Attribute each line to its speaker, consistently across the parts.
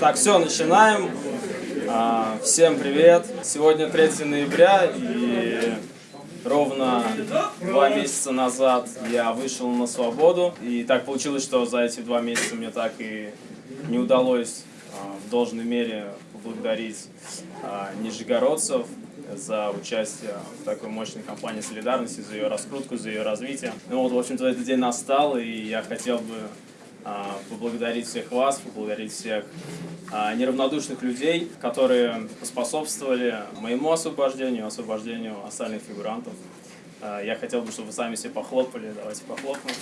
Speaker 1: Так, все, начинаем. А, всем привет. Сегодня 3 ноября и ровно два месяца назад я вышел на свободу. И так получилось, что за эти два месяца мне так и не удалось а, в должной мере поблагодарить а, нижегородцев за участие в такой мощной кампании солидарности, за ее раскрутку, за ее развитие. Ну вот, в общем-то, этот день настал, и я хотел бы поблагодарить всех вас, поблагодарить всех а, неравнодушных людей, которые поспособствовали моему освобождению, освобождению остальных фигурантов. А, я хотел бы, чтобы вы сами себе похлопали. Давайте похлопаем.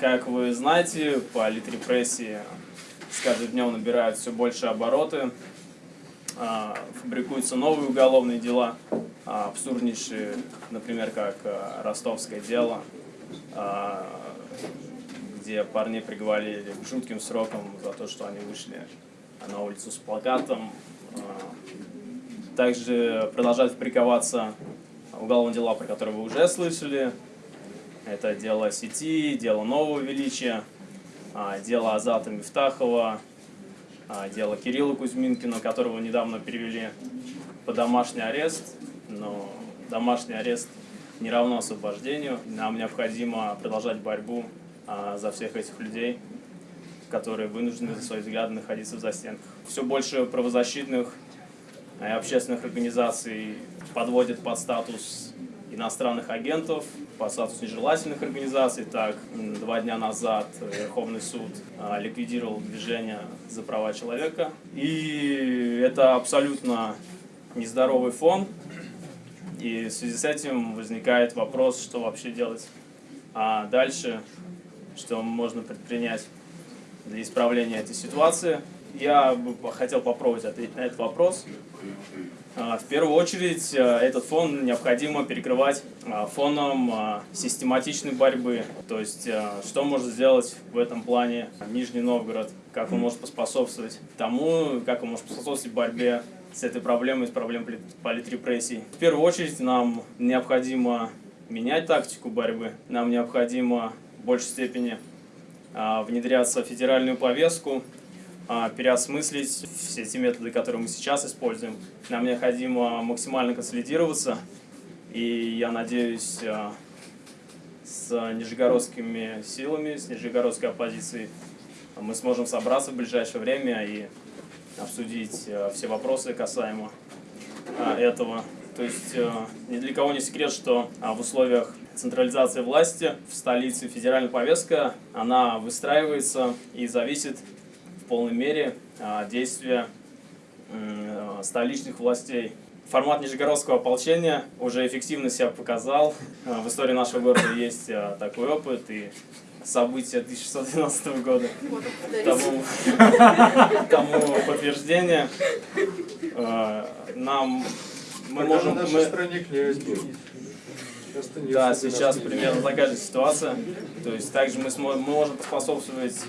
Speaker 1: Как вы знаете, политрепрессии с каждым днем набирают все больше обороты, фабрикуются новые уголовные дела – а, абсурднейшие, например, как а, ростовское дело, а, где парни приговорили к жутким срокам за то, что они вышли на улицу с плакатом. Также продолжают фабриковаться уголовные дела, про которые вы уже слышали. Это дело сети, дело нового величия, дело Азата Мифтахова, дело Кирилла Кузьминкина, которого недавно перевели под домашний арест но домашний арест не равно освобождению. Нам необходимо продолжать борьбу а, за всех этих людей, которые вынуждены за свои взгляды находиться в застенках. Все больше правозащитных и общественных организаций подводят под статус иностранных агентов, по статусу нежелательных организаций. Так, два дня назад Верховный суд а, ликвидировал движение за права человека. И это абсолютно нездоровый фон, и в связи с этим возникает вопрос, что вообще делать. А дальше, что можно предпринять для исправления этой ситуации. Я бы хотел попробовать ответить на этот вопрос. А, в первую очередь, а, этот фон необходимо перекрывать а, фоном систематичной борьбы. То есть, что может сделать в этом плане Нижний Новгород, как он может поспособствовать тому, как он может поспособствовать борьбе с этой проблемой, с проблемой политрепрессий. В первую очередь нам необходимо менять тактику борьбы, нам необходимо в большей степени а, внедряться в федеральную повестку, а, переосмыслить все эти методы, которые мы сейчас используем. Нам необходимо максимально консолидироваться, и я надеюсь, а, с нижегородскими силами, с нижегородской оппозицией мы сможем собраться в ближайшее время и обсудить э, все вопросы касаемо этого. То есть ни для кого не секрет, что в условиях централизации власти в столице федеральная повестка, она выстраивается и зависит полной мере от действия столичных властей. Формат Нижегородского ополчения уже эффективно себя показал. В истории нашего города есть такой опыт, и события 1612 года тому, тому подтверждение. Нам мы можем... Мы... стране Да, сейчас примерно такая же ситуация. То есть также мы, сможем, мы можем поспособствовать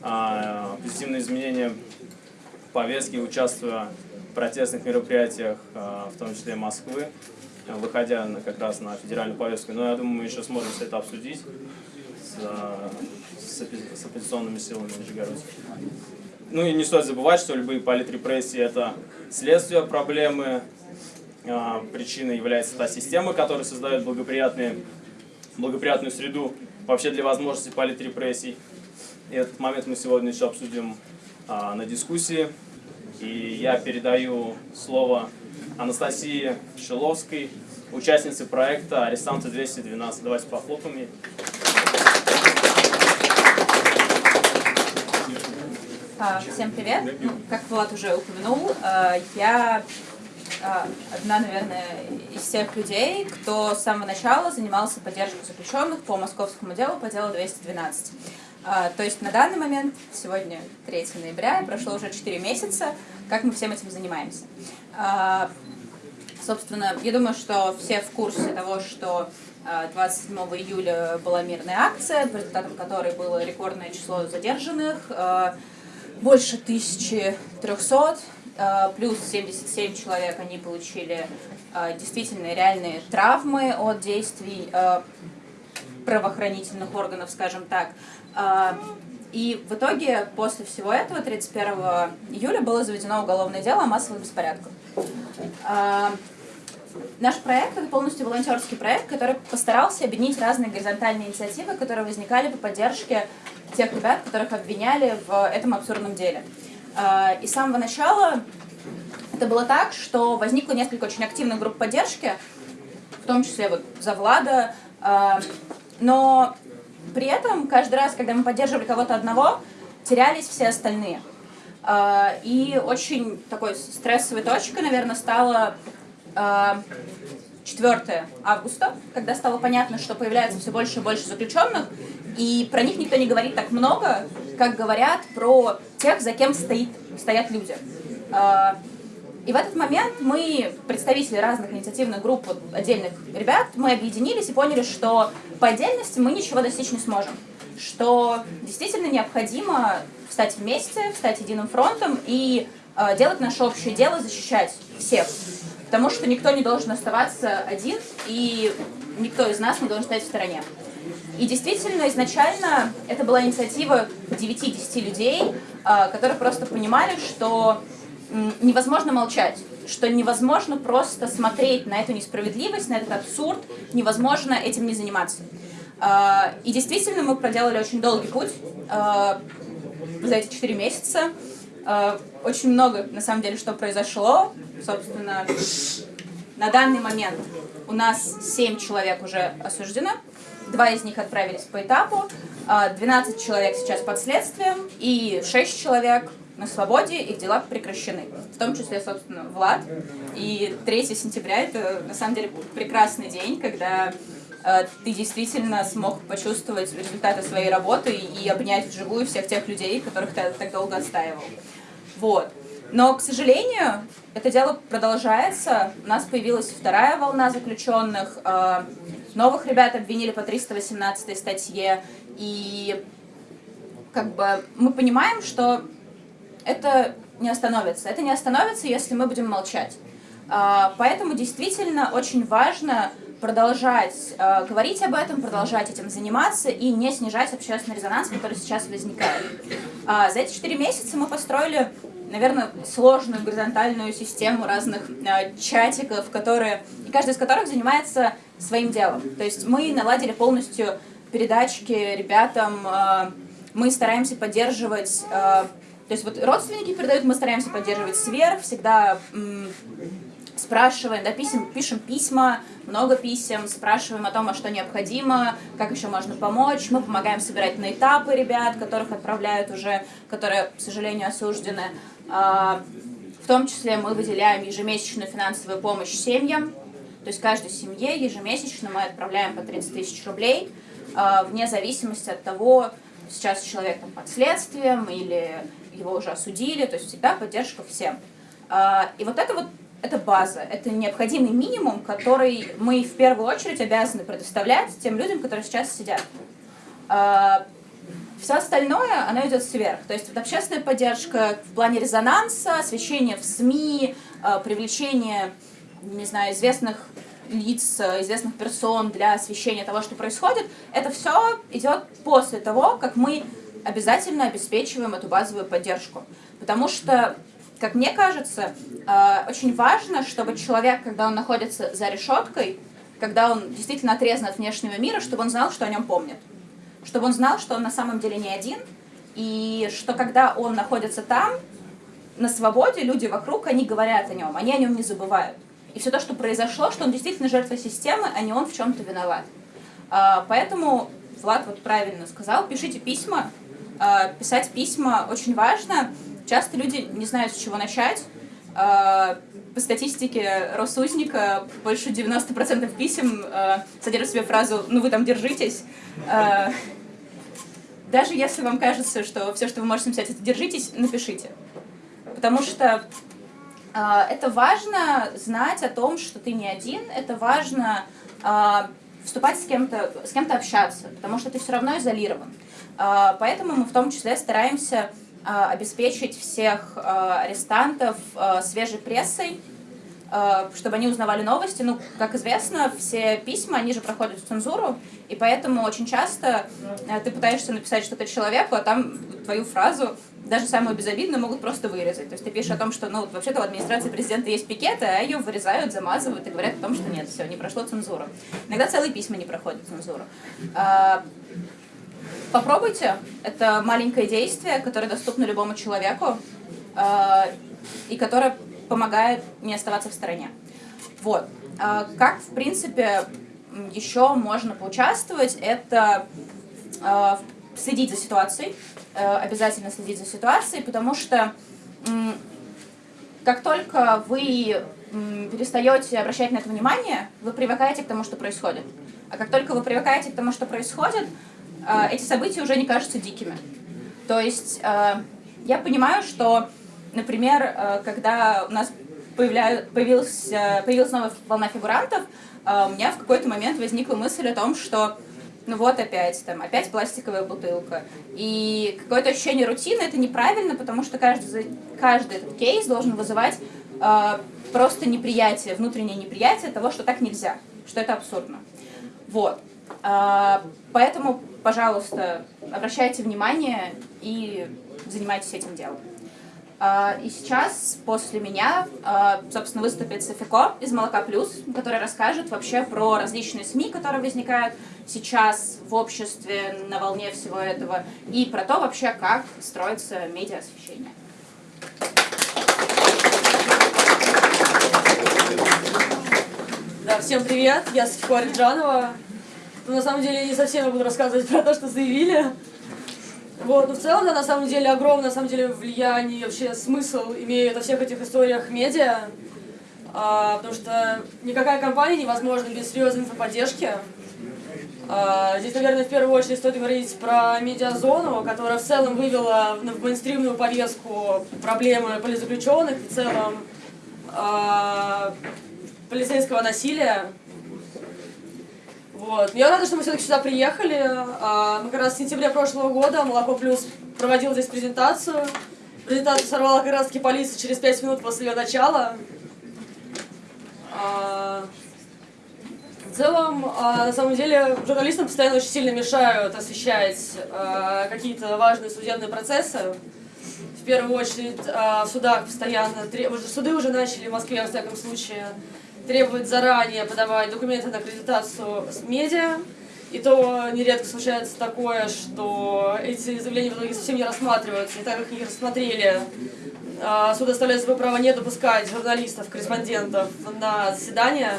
Speaker 1: а, позитивным изменениям повестки, участвуя в протестных мероприятиях, а, в том числе Москвы, выходя на, как раз на федеральную повестку. Но я думаю, мы еще сможем все это обсудить с, с оппозиционными силами Нижегородской. Ну и не стоит забывать, что любые политрепрессии – это следствие проблемы, а, причиной является та система, которая создает благоприятные, благоприятную среду вообще для возможности политрепрессий. И этот момент мы сегодня еще обсудим а, на дискуссии. И я передаю слово Анастасии Шиловской, участнице проекта «Арестанты 212». Давайте похлопаем ей.
Speaker 2: А, всем привет. Ну, как Влад уже упомянул, а, я а, одна, наверное, из тех людей, кто с самого начала занимался поддержкой заключенных по московскому делу по делу 212. То есть на данный момент, сегодня 3 ноября, прошло уже 4 месяца, как мы всем этим занимаемся. Собственно, я думаю, что все в курсе того, что 27 июля была мирная акция, по результатам которой было рекордное число задержанных, больше 1300, э, плюс 77 человек они получили действительно реальные травмы от действий правоохранительных органов, скажем так. И в итоге после всего этого 31 июля было заведено уголовное дело о массовых беспорядках. Наш проект — это полностью волонтерский проект, который постарался объединить разные горизонтальные инициативы, которые возникали по поддержке тех ребят, которых обвиняли в этом абсурдном деле. И с самого начала это было так, что возникло несколько очень активных групп поддержки, в том числе вот за Влада, но при этом каждый раз, когда мы поддерживали кого-то одного, терялись все остальные. И очень такой стрессовой точкой, наверное, стало 4 августа, когда стало понятно, что появляется все больше и больше заключенных, и про них никто не говорит так много, как говорят про тех, за кем стоит, стоят люди. И в этот момент мы, представители разных инициативных групп, отдельных ребят, мы объединились и поняли, что по отдельности мы ничего достичь не сможем. Что действительно необходимо встать вместе, встать единым фронтом и э, делать наше общее дело, защищать всех потому что никто не должен оставаться один, и никто из нас не должен стоять в стороне. И действительно, изначально это была инициатива 9-10 людей, а, которые просто понимали, что невозможно молчать, что невозможно просто смотреть на эту несправедливость, на этот абсурд, невозможно этим не заниматься. А, и действительно, мы проделали очень долгий путь а, за эти 4 месяца. Э, очень много, на самом деле, что произошло. Собственно, на данный момент у нас 7 человек уже осуждено. Два из них отправились по этапу, 12 э, человек сейчас под следствием и 6 человек на свободе, их дела прекращены. В том числе, собственно, Влад. И 3 сентября это, на самом деле, прекрасный день, когда э, ты действительно смог почувствовать результаты своей работы и обнять вживую всех тех людей, которых ты так долго отстаивал. Вот. Но, к сожалению, это дело продолжается. У нас появилась вторая волна заключенных. Э, новых ребят обвинили по 318 статье. И как бы мы понимаем, что это не остановится. Это не остановится, если мы будем молчать. Э, поэтому действительно очень важно продолжать э, говорить об этом, продолжать этим заниматься и не снижать общественный резонанс, который сейчас возникает. Э, за эти четыре месяца мы построили наверное, сложную горизонтальную систему разных чатиков, которые, и каждый из которых занимается своим делом. То есть мы наладили полностью передачки ребятам, мы стараемся поддерживать, то есть вот родственники передают, мы стараемся поддерживать сверх, всегда спрашиваем, да, писем, пишем письма, много писем, спрашиваем о том, а что необходимо, как еще можно помочь. Мы помогаем собирать на этапы ребят, которых отправляют уже, которые, к сожалению, осуждены. А, в том числе мы выделяем ежемесячную финансовую помощь семьям. То есть каждой семье ежемесячно мы отправляем по 30 тысяч рублей, а, вне зависимости от того, сейчас человек там под следствием или его уже осудили, то есть всегда поддержка всем. А, и вот это вот это база, это необходимый минимум, который мы в первую очередь обязаны предоставлять тем людям, которые сейчас сидят. Все остальное, оно идет сверх. То есть вот общественная поддержка в плане резонанса, освещение в СМИ, э, привлечение, не знаю, известных лиц, известных персон для освещения того, что происходит, это все идет после того, как мы обязательно обеспечиваем эту базовую поддержку. Потому что, как мне кажется, э, очень важно, чтобы человек, когда он находится за решеткой, когда он действительно отрезан от внешнего мира, чтобы он знал, что о нем помнят чтобы он знал, что он на самом деле не один, и что когда он находится там, на свободе, люди вокруг, они говорят о нем, они о нем не забывают. И все то, что произошло, что он действительно жертва системы, а не он в чем-то виноват. А, поэтому Влад вот правильно сказал, пишите письма. А, писать письма очень важно. Часто люди не знают, с чего начать. А, по статистике Росузника больше 90% писем содержат в себе фразу «ну вы там держитесь». Даже если вам кажется, что все, что вы можете написать, это «держитесь», напишите. Потому что это важно знать о том, что ты не один, это важно вступать с кем-то, с кем-то общаться, потому что ты все равно изолирован. Э, поэтому мы в том числе стараемся э, обеспечить всех э, арестантов свежей прессой, чтобы они узнавали новости. Ну, как известно, все письма, они же проходят цензуру, и поэтому очень часто ты пытаешься написать что-то человеку, а там твою фразу даже самую безобидную могут просто вырезать. То есть ты пишешь о том, что, ну, вообще-то в администрации президента есть пикеты, а ее вырезают, замазывают и говорят о том, что нет, все, не прошло цензуру. Иногда целые письма не проходят цензуру. Попробуйте. Это маленькое действие, которое доступно любому человеку а, и которое помогает не оставаться в стороне. Вот. А, как, в принципе, еще можно поучаствовать, это а, следить за ситуацией, Э, обязательно следить за ситуацией, потому что как только вы перестаете обращать на это внимание, вы привыкаете к тому, что происходит. А как только вы привыкаете к тому, что происходит, э, эти события уже не кажутся дикими. То есть э, я понимаю, что, например, когда у нас появилась, появилась новая волна фигурантов, у меня в какой-то момент возникла мысль о том, что ну вот опять, там, опять пластиковая бутылка. И какое-то ощущение рутины, это неправильно, потому что каждый, каждый этот кейс должен вызывать э, просто неприятие, внутреннее неприятие того, что так нельзя, что это абсурдно. Вот. Э, поэтому, пожалуйста, обращайте внимание и занимайтесь этим делом. А, и сейчас после меня, а, собственно, выступит Софико из «Молока плюс», который расскажет вообще про различные СМИ, которые возникают сейчас в обществе на волне всего этого, и про то вообще, как строится медиа-освещение.
Speaker 3: Да, всем привет, я Софико Ариджанова. Ну, на самом деле, не совсем я буду рассказывать про то, что заявили. Вот, но в целом, да, на самом деле, огромное, на самом деле, влияние, вообще смысл имеют во всех этих историях медиа, а, потому что никакая компания невозможна без серьезной инфоподдержки. А, здесь, наверное, в первую очередь стоит говорить про медиазону, которая в целом вывела в мейнстримную повестку проблемы политзаключенных, в целом а, полицейского насилия. Вот. Я рада, что мы все-таки сюда приехали. А, мы как раз в сентябре прошлого года Молоко Плюс проводил здесь презентацию. Презентацию сорвала как раз таки полиция через 5 минут после ее начала. А, в целом, а, на самом деле, журналистам постоянно очень сильно мешают освещать какие-то важные судебные процессы. В первую очередь в судах постоянно, суды уже начали в Москве, во всяком случае, требует заранее подавать документы на аккредитацию с медиа. И то нередко случается такое, что эти заявления в итоге совсем не рассматриваются. И так как их рассмотрели, а, суд оставляет свое право не допускать журналистов, корреспондентов на заседания.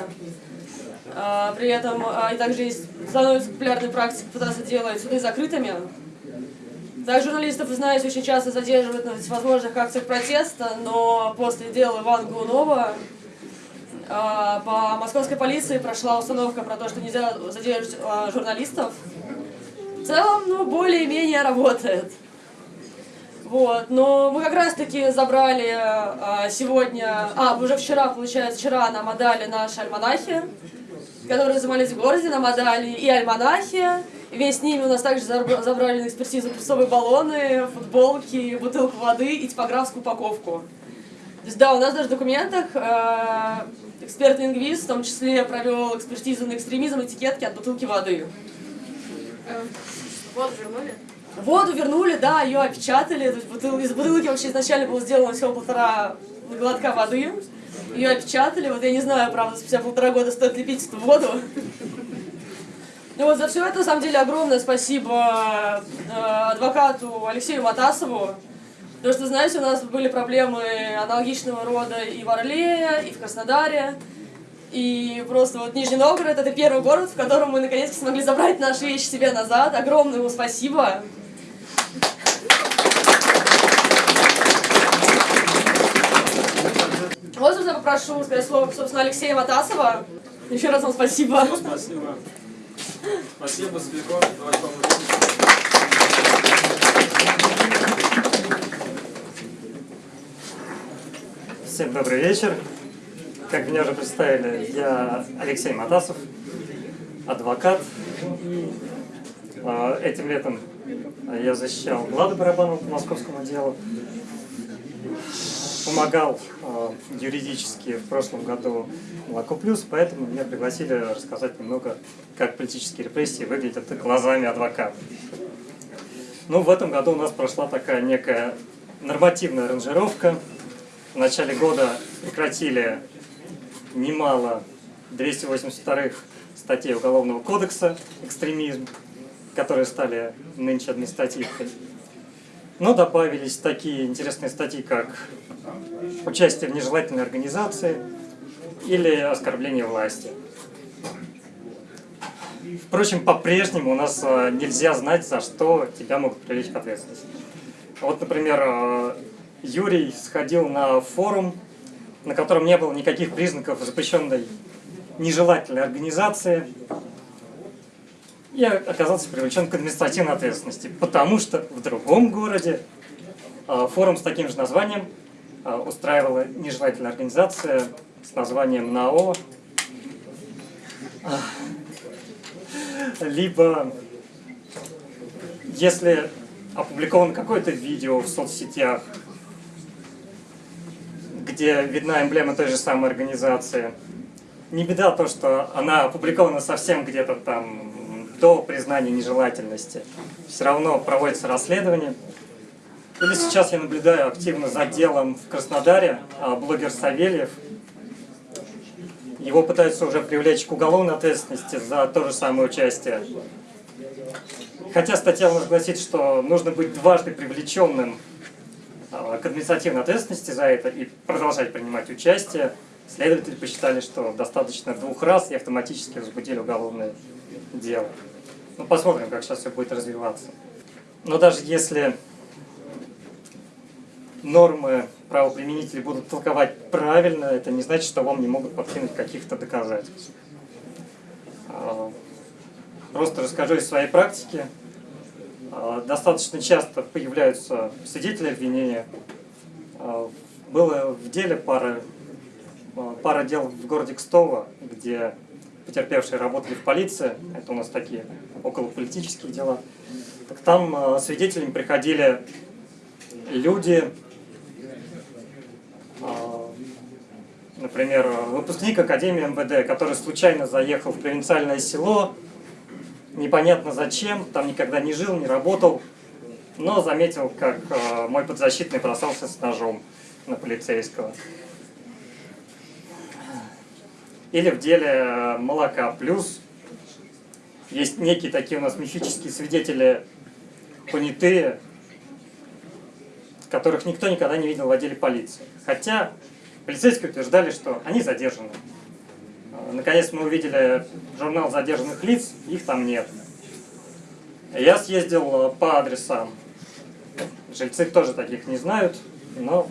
Speaker 3: А, при этом а, и также есть, становится популярной практикой пытаться делать суды закрытыми. Так журналистов, вы знаете, очень часто задерживают на всевозможных акциях протеста, но после дела Ивана Глунова а, по московской полиции прошла установка про то, что нельзя задерживать а, журналистов. В целом, ну, более-менее работает. Вот, но мы как раз-таки забрали а, сегодня, а, уже вчера, получается, вчера нам отдали наши альманахи, которые занимались в городе, нам отдали и альманахи, вместе с ними у нас также забрали на экспертизу прессовые баллоны, футболки, бутылку воды и типографскую упаковку. То есть, да, у нас даже в документах эксперт-лингвист в том числе провел экспертизу на экстремизм этикетки от бутылки воды.
Speaker 2: Воду вернули?
Speaker 3: Воду вернули, да, ее опечатали. Бутыл... Из бутылки вообще изначально было сделано всего полтора глотка воды. Ее опечатали. Вот я не знаю, правда, спустя полтора года стоит ли пить эту воду. Ну вот за все это, на самом деле, огромное спасибо э, адвокату Алексею Матасову, Потому что, знаете, у нас были проблемы аналогичного рода и в Орле, и в Краснодаре. И просто вот Нижний Новгород — это первый город, в котором мы наконец-то смогли забрать наши вещи себе назад. Огромное ему спасибо. Вот, собственно, попрошу сказать слово, собственно, Алексея Матасова. Еще раз вам спасибо.
Speaker 1: Спасибо. Спасибо, Спико.
Speaker 4: Всем добрый вечер. Как меня уже представили, я Алексей Матасов, адвокат. А, этим летом я защищал Владу Барабанова по московскому делу. помогал э, юридически в прошлом году Молоко Плюс, поэтому меня пригласили рассказать немного, как политические репрессии выглядят глазами адвоката. Ну, в этом году у нас прошла такая некая нормативная ранжировка. В начале года прекратили немало 282-х статей Уголовного кодекса «Экстремизм», которые стали нынче административкой. Но добавились такие интересные статьи, как участие в нежелательной организации или оскорбление власти. Впрочем, по-прежнему у нас э, нельзя знать, за что тебя могут привлечь к ответственности. Вот, например, э, Юрий сходил на форум, на котором не было никаких признаков запрещенной нежелательной организации, и оказался привлечен к административной ответственности, потому что в другом городе э, форум с таким же названием устраивала нежелательная организация с названием НАО либо если опубликовано какое-то видео в соцсетях, где видна эмблема той же самой организации, не беда то, что она опубликована совсем где-то там до признания нежелательности. Все равно проводится расследование. Или сейчас я наблюдаю активно за делом в Краснодаре, а блогер Савельев – его пытаются уже привлечь к уголовной ответственности за то же самое участие. Хотя статья у нас гласит, что нужно быть дважды привлеченным к административной ответственности за это и продолжать принимать участие. Следователи посчитали, что достаточно двух раз и автоматически возбудили уголовное дело. Ну, посмотрим, как сейчас все будет развиваться. Но даже если нормы правоприменители будут толковать правильно, это не значит, что вам не могут подкинуть каких-то доказательств. А, просто расскажу из своей практики. А, достаточно часто появляются свидетели обвинения. А, было в деле пара, пара дел в городе Кстово, где потерпевшие работали в полиции. Это у нас такие околополитические дела. Так там свидетелями приходили люди, например, выпускник Академии МВД, который случайно заехал в провинциальное село, непонятно зачем, там никогда не жил, не работал, но заметил, как э, мой подзащитный бросался с ножом на полицейского. Или в деле э, молока плюс есть некие такие у нас мифические свидетели понятые, которых никто никогда не видел в отделе полиции. Хотя Полицейские утверждали, что они задержаны. Наконец мы увидели журнал задержанных лиц, их там нет. Я съездил э, по адресам. Жильцы тоже таких не знают, но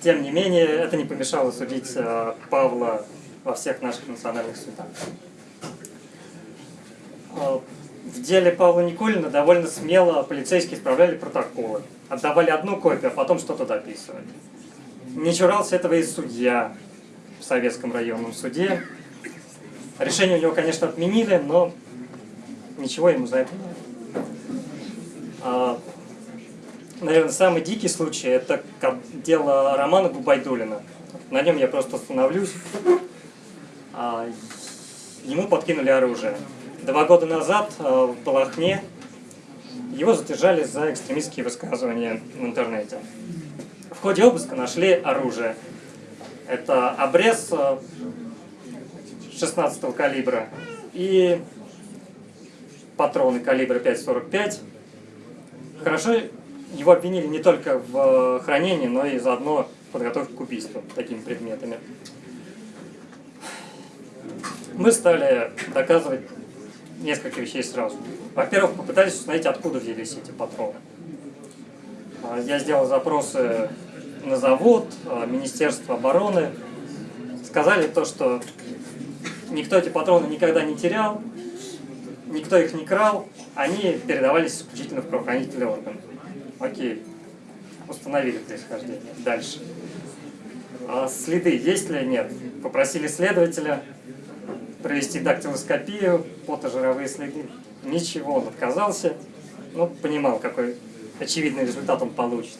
Speaker 4: тем не менее это не помешало судить э, Павла во всех наших национальных судах. А, в деле Павла Никулина довольно смело полицейские исправляли протоколы отдавали одну копию, а потом что-то дописывали. Не чурался этого и судья в Советском районном суде. Решение у него, конечно, отменили, но ничего ему за это не а, Наверное, самый дикий случай – это дело Романа Губайдулина. На нем я просто остановлюсь. А, ему подкинули оружие. Два года назад а, в Балахне его задержали за экстремистские высказывания в интернете. В ходе обыска нашли оружие. Это обрез 16 э, калибра и патроны калибра 5.45. Хорошо, его обвинили не только в хранении, но и заодно в подготовке к убийству такими предметами. Мы стали доказывать несколько вещей сразу. Во-первых, попытались установить, откуда взялись эти патроны. А, я сделал запросы на завод, а, Министерство обороны. Сказали то, что никто эти патроны никогда не терял, никто их не крал, они передавались исключительно в правоохранительные органы. Окей, установили происхождение. Дальше. А следы есть ли нет? Попросили следователя провести дактилоскопию, фотожировые следы. Ничего, он отказался. Ну, понимал, какой очевидный результат он получит.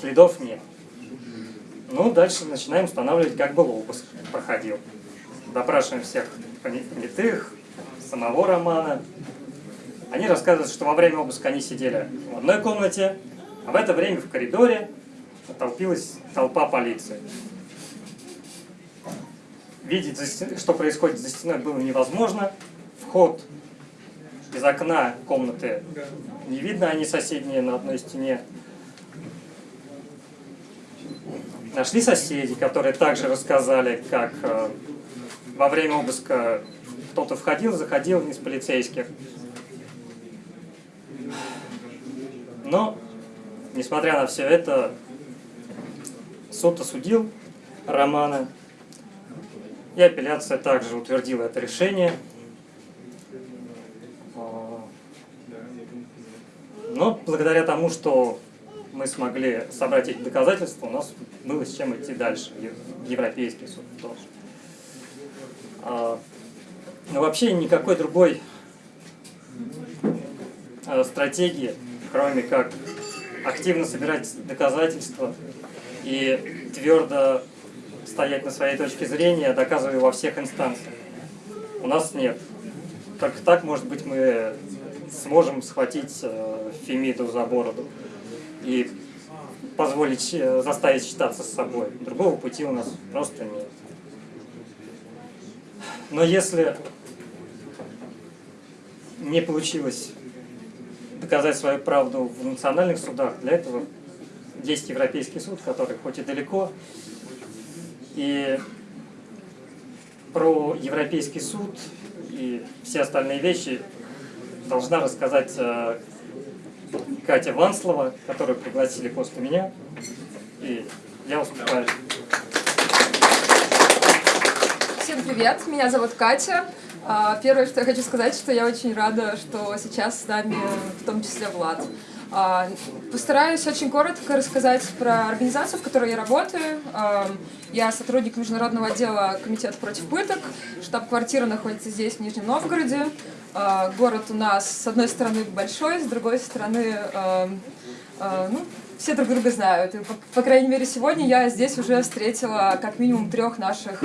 Speaker 4: Следов нет. Ну, дальше начинаем устанавливать, как был обыск проходил. Допрашиваем всех понятых, самого Романа. Они рассказывают, что во время обыска они сидели в одной комнате, а в это время в коридоре толпилась толпа полиции. Видеть, что происходит за стеной, было невозможно. Вход из окна комнаты не видно, они соседние на одной стене. Нашли соседи, которые также рассказали, как э, во время обыска кто-то входил, заходил из полицейских. Но, несмотря на все это, суд осудил Романа, и апелляция также утвердила это решение. Но благодаря тому, что мы смогли собрать эти доказательства, у нас было с чем идти дальше, в Европейский суд тоже. А, но вообще никакой другой а, стратегии, кроме как активно собирать доказательства и твердо стоять на своей точке зрения, доказывая во всех инстанциях. У нас нет. Только так, может быть, мы сможем схватить э, Фемиду за бороду и позволить, э, заставить считаться с собой. Другого пути у нас просто нет. Но если не получилось доказать свою правду в национальных судах, для этого есть Европейский суд, который хоть и далеко, и про Европейский суд и все остальные вещи должна рассказать э, Катя Ванслова, которую пригласили после меня. И я уступаю.
Speaker 5: Всем привет, меня зовут Катя. А, первое, что я хочу сказать, что я очень рада, что сейчас с нами в том числе Влад. А, постараюсь очень коротко рассказать про организацию, в которой я работаю. А, я сотрудник международного отдела Комитета против пыток. Штаб-квартира находится здесь, в Нижнем Новгороде. А, город у нас, с одной стороны, большой, с другой стороны, ну, все друг друга знают. И, по, по крайней мере, сегодня я здесь уже встретила как минимум трех наших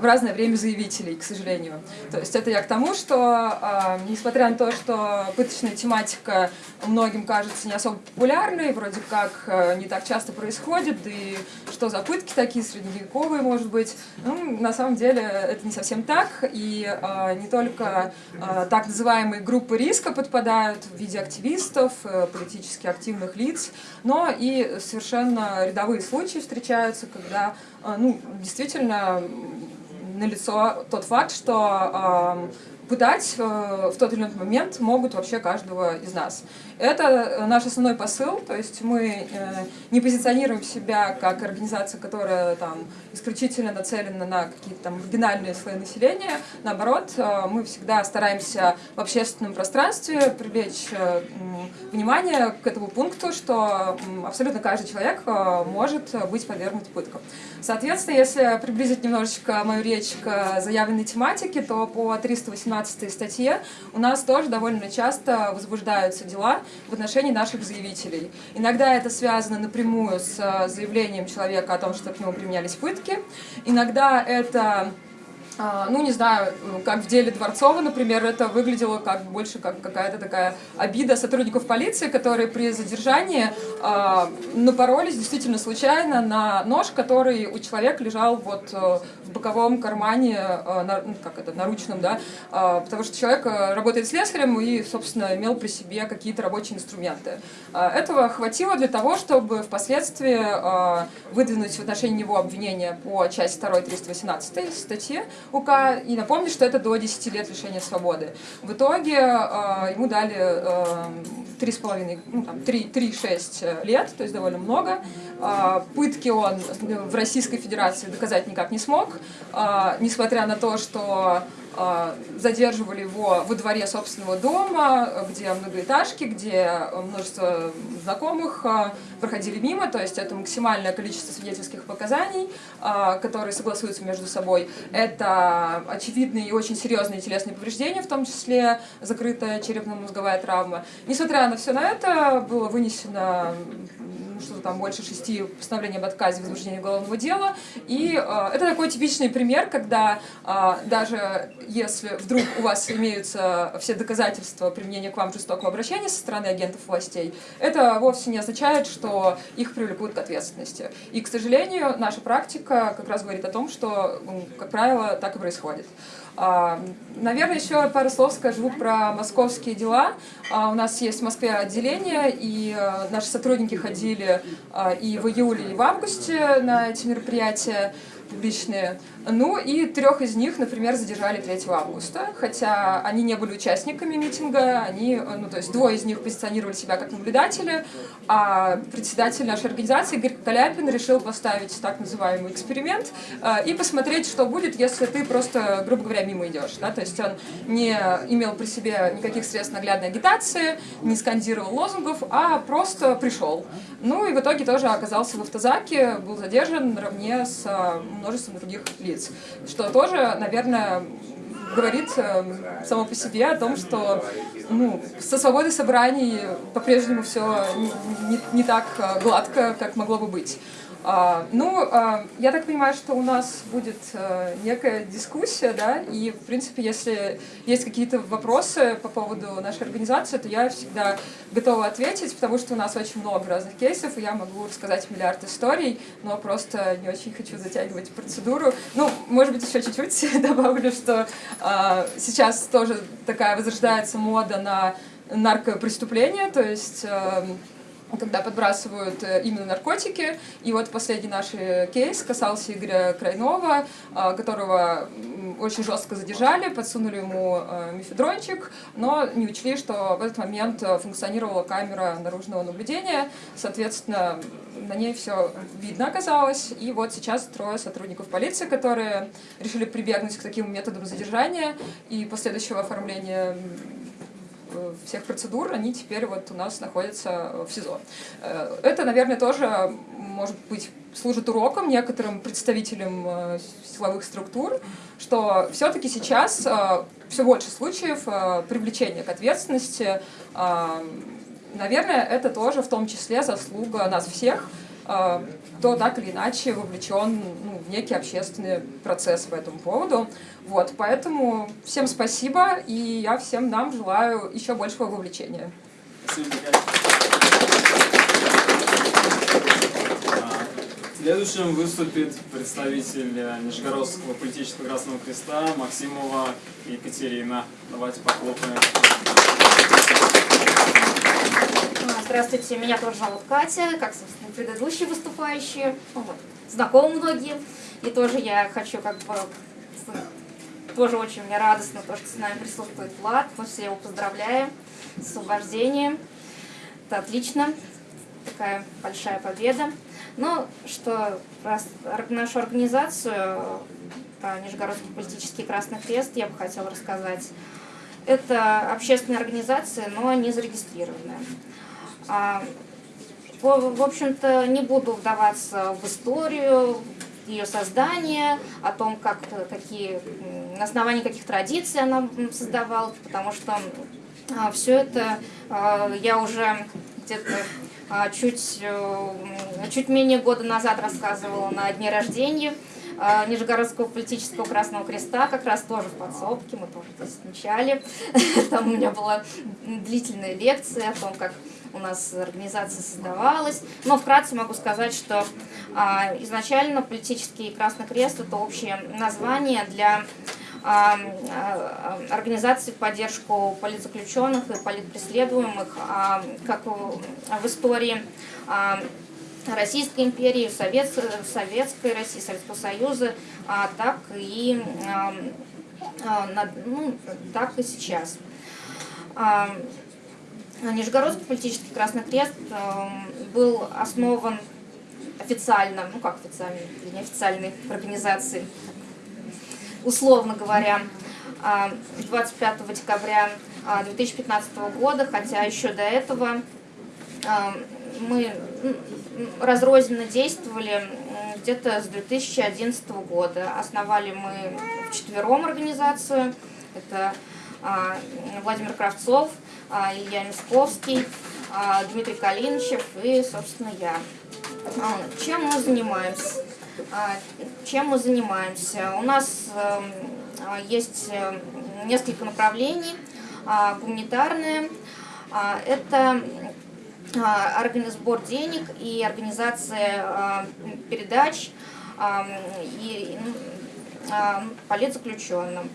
Speaker 5: в разное время заявителей, к сожалению. То есть это я к тому, что, э, несмотря на то, что пыточная тематика многим кажется не особо популярной, вроде как э, не так часто происходит, да и что за пытки такие, средневековые, может быть, ну, на самом деле это не совсем так, и э, не только э, так называемые группы риска подпадают в виде активистов, э, политически активных лиц, но и совершенно рядовые случаи встречаются, когда ну, действительно налицо тот факт, что пытать э, в тот или иной момент могут вообще каждого из нас. Это э, наш основной посыл, то есть мы э, не позиционируем себя как организация, которая там исключительно нацелена на какие-то там маргинальные слои населения. Наоборот, мы всегда стараемся в общественном пространстве привлечь внимание к этому пункту, что абсолютно каждый человек может быть подвергнут пыткам. Соответственно, если приблизить немножечко мою речь к заявленной тематике, то по 318 статье у нас тоже довольно часто возбуждаются дела в отношении наших заявителей. Иногда это связано напрямую с заявлением человека о том, что к нему применялись пытки. Иногда это ну, не знаю, как в деле Дворцова, например, это выглядело как больше как какая-то такая обида сотрудников полиции, которые при задержании э, напоролись действительно случайно на нож, который у человека лежал вот э, в боковом кармане, э, на, ну, как это, наручном, да, э, потому что человек работает слесарем и, собственно, имел при себе какие-то рабочие инструменты. Э, этого хватило для того, чтобы впоследствии э, выдвинуть в отношении него обвинение по части 2 318 статьи, УК, и напомню, что это до 10 лет лишения свободы. В итоге э, ему дали э, 3,5, ну там, 3-6 лет, то есть довольно много. Э, пытки он в Российской Федерации доказать никак не смог, э, несмотря на то, что задерживали его во дворе собственного дома, где многоэтажки, где множество знакомых а, проходили мимо, то есть это максимальное количество свидетельских показаний, а, которые согласуются между собой. Это очевидные и очень серьезные телесные повреждения, в том числе закрытая черепно-мозговая травма. Несмотря на все на это, было вынесено что-то там больше шести постановлений об отказе в возбуждении уголовного дела. И э, это такой типичный пример, когда э, даже если вдруг у вас имеются все доказательства применения к вам жестокого обращения со стороны агентов властей, это вовсе не означает, что их привлекут к ответственности. И, к сожалению, наша практика как раз говорит о том, что, как правило, так и происходит. А, наверное, еще пару слов скажу про московские дела. А, у нас есть в Москве отделение, и а, наши сотрудники ходили и в июле, и в августе на эти мероприятия публичные. Ну и трех из них, например, задержали 3 августа, хотя они не были участниками митинга, они, ну то есть двое из них позиционировали себя как наблюдатели, а председатель нашей организации Игорь Каляпин решил поставить так называемый эксперимент э, и посмотреть, что будет, если ты просто, грубо говоря, мимо идешь. Да? То есть он не имел при себе никаких средств наглядной агитации, не скандировал лозунгов, а просто пришел. Ну и в итоге тоже оказался в автозаке, был задержан наравне с э, множеством других лиц, что тоже, наверное, говорит э, само по себе о том, что ну, со свободой собраний по-прежнему все не, не, не так э, гладко, как могло бы быть. А, ну, а, я так понимаю, что у нас будет а, некая дискуссия, да, и, в принципе, если есть какие-то вопросы по поводу нашей организации, то я всегда готова ответить, потому что у нас очень много разных кейсов, и я могу рассказать миллиард историй, но просто не очень хочу затягивать процедуру. Ну, может быть, еще чуть-чуть добавлю, что а, сейчас тоже такая возрождается мода на наркопреступления, то есть... А, когда подбрасывают э, именно наркотики. И вот последний наш э, кейс касался Игоря Крайнова, э, которого очень жестко задержали, подсунули ему мифедрончик, но не учли, что в этот момент функционировала камера наружного наблюдения, соответственно, на ней все видно оказалось. И вот сейчас трое сотрудников полиции, которые решили прибегнуть к таким методам задержания и последующего оформления всех процедур, они теперь вот у нас находятся в СИЗО. Э, это, наверное, тоже, может быть, служит уроком некоторым представителям э, силовых структур, что все-таки сейчас все больше случаев привлечения к ответственности. Наверное, это тоже в том числе заслуга нас всех, кто так или иначе вовлечен ну, в некий общественный процесс по этому поводу. Вот, поэтому всем спасибо, и я всем нам желаю еще большего вовлечения.
Speaker 1: А, следующим выступит представитель э, Нижегородского политического Красного Креста Максимова Екатерина. Давайте похлопаем.
Speaker 6: Здравствуйте, меня тоже зовут Катя, как, собственно, предыдущие выступающие. Ну, вот, знакомы многие. И тоже я хочу как бы тоже очень мне радостно, то, что с нами присутствует Влад. Мы все его поздравляем с освобождением. Это отлично. Такая большая победа. Но что раз нашу организацию, Нижегородский политический Красный Крест, я бы хотела рассказать. Это общественная организация, но не зарегистрированная. А, в общем-то, не буду вдаваться в историю, ее создания, о том, как, какие, на основании каких традиций она создавала, потому что а, все это а, я уже где-то чуть, э, чуть менее года назад рассказывала на дне рождения Нижегородского политического Красного Креста, как раз тоже в подсобке, мы тоже здесь отмечали. Там у меня была длительная лекция о том, как у нас организация создавалась. Но вкратце могу сказать, что а, изначально политический Красный Крест – это общее название для а, а, организаций в поддержку политзаключенных и политпреследуемых, как в истории Российской империи, Совет, Советской России, Советского Союза, так и ну, так и сейчас. А, Нижегородский политический Красный Крест эм, был основан официально, ну как официально, неофициальной организацией, условно говоря, а, 25 декабря а, 2015 года, хотя еще до этого мы разрозненно действовали где-то с 2011 года. Основали мы вчетвером организацию. Это Владимир Кравцов, Илья Мисковский, а, Дмитрий Калинчев и, собственно, я. А, Чем мы занимаемся? А, Чем мы занимаемся? У нас эм, а, есть э, несколько направлений. А, Гуманитарное а, – это а, сбор денег и организация а, передач а, и а, политзаключенным.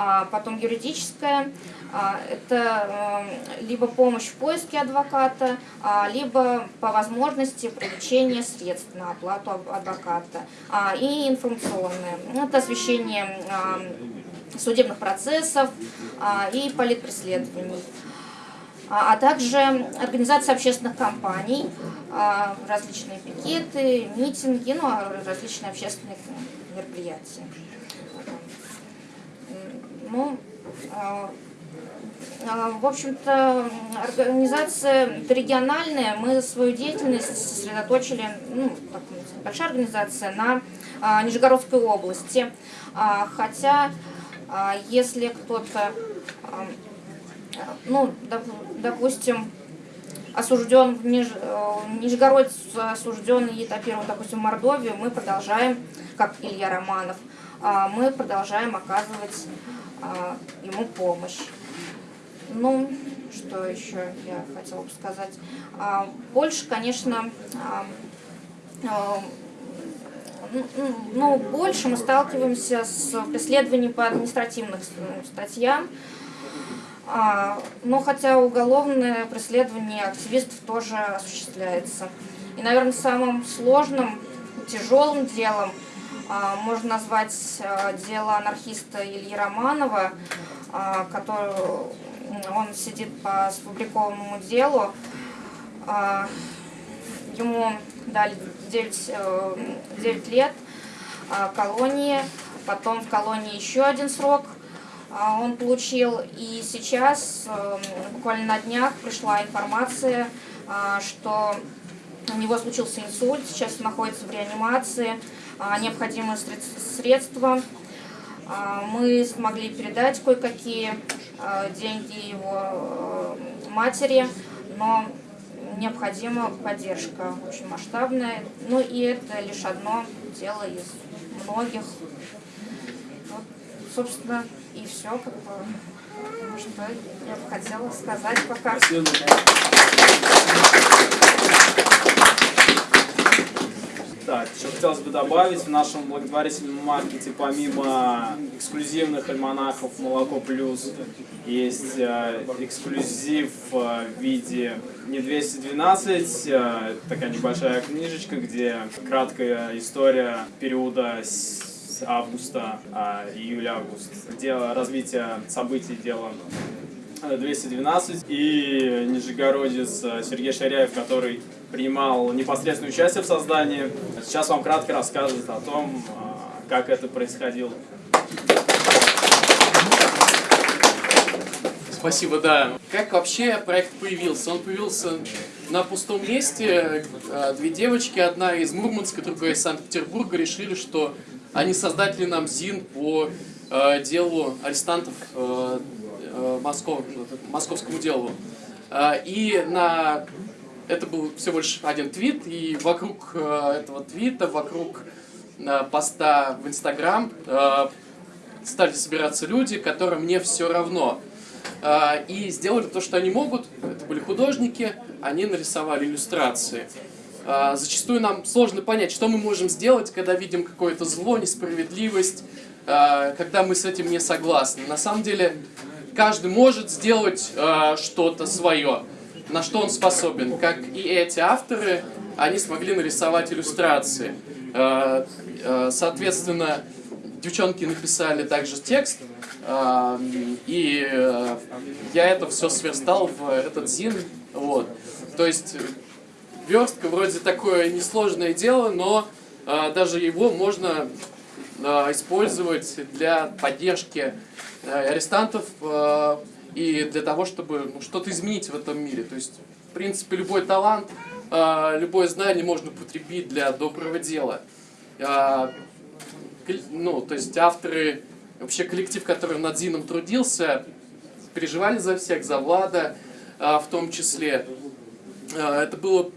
Speaker 6: А Потом юридическое а, – это э, либо помощь в поиске адвоката, а, либо по возможности привлечение средств на оплату ад- адвоката. И информационное – это освещение судебных процессов и политпреследований а также организация общественных кампаний, а, различные пикеты, митинги, ну, различные общественные мероприятия. Ну, а, а, в общем-то, организация региональная, мы свою деятельность сосредоточили, ну, так, большая организация, на а, Нижегородской области. Хотя, если кто-то ну, доп- допустим, осужден в Ниж... э, Нижегородец осужден и этапирован, допустим, в Мордовию, мы продолжаем, как Илья Романов, мы продолжаем оказывать ему помощь. Ну, что еще я хотела бы сказать? А, Больше, конечно, а, а, ну, ну, больше мы сталкиваемся с преследованием по административным с- статьям, а, но хотя уголовное преследование активистов тоже осуществляется. И, наверное, самым сложным, тяжелым делом а, можно назвать а, дело анархиста Ильи Романова, а, который он сидит по сфабрикованному делу. А, Ему дали 9, э, 9 лет а, колонии, потом в колонии еще один срок а, он получил. И сейчас, э, буквально на днях, пришла информация, а, что у него случился инсульт, сейчас он находится в реанимации, а, необходимые сред- средства. А, Мы смогли передать кое-какие а, деньги его э, матери, но необходима поддержка очень масштабная. Ну и это лишь одно дело из многих. Вот, собственно, и все, как бы, что я бы хотела сказать пока.
Speaker 1: Спасибо. Так, еще хотелось бы добавить, в нашем благотворительном маркете помимо эксклюзивных альманахов «Молоко плюс» есть э, эксклюзив э, в виде не 212, э, такая небольшая книжечка, где краткая история периода с августа, а, июля-август, дело развития событий дела 212 и нижегородец э, Сергей Шаряев, который принимал непосредственное участие в создании. Сейчас вам кратко расскажет о том, э, как это происходило.
Speaker 7: Спасибо, да. Как вообще проект появился? Он появился на пустом месте. Э, Две девочки, одна из Мурманска, другая из Санкт-Петербурга, решили, что они создатели нам ЗИН по э, делу арестантов э, э, Москов- московскому делу. Э, И на это был всего лишь один твит, и вокруг э, этого твита, вокруг э, поста в Инстаграм э, стали собираться люди, которым не все равно. И сделали то, что они могут. Это были художники, они нарисовали иллюстрации. Зачастую нам сложно понять, что мы можем сделать, когда видим какое-то зло, несправедливость, когда мы с этим не согласны. На самом деле, каждый может сделать а, что-то свое, на что он способен. Как и эти авторы, они смогли нарисовать иллюстрации. А, а, Соответственно, девчонки написали также текст, а, и э, я это все сверстал в этот зин. Вот. То есть э, верстка вроде такое несложное дело, но а, даже его можно э, использовать для поддержки э, арестантов э, и для того, чтобы ну, что-то изменить в этом мире. То есть, в принципе, любой талант, э, любое знание можно употребить для доброго дела. Э, ну, то есть авторы, вообще коллектив, который над Зином трудился, переживали за всех, за Влада в том числе. Это было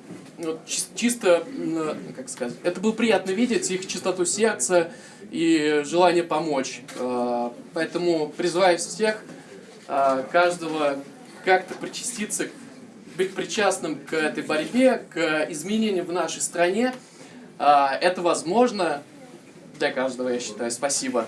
Speaker 7: чис- чисто, м, как сказать, это было приятно видеть их чистоту сердца и желание помочь. А, Поэтому призываю всех, а, каждого как-то причаститься, быть причастным к этой борьбе, к изменениям в нашей стране. Это возможно для каждого, я считаю. Спасибо.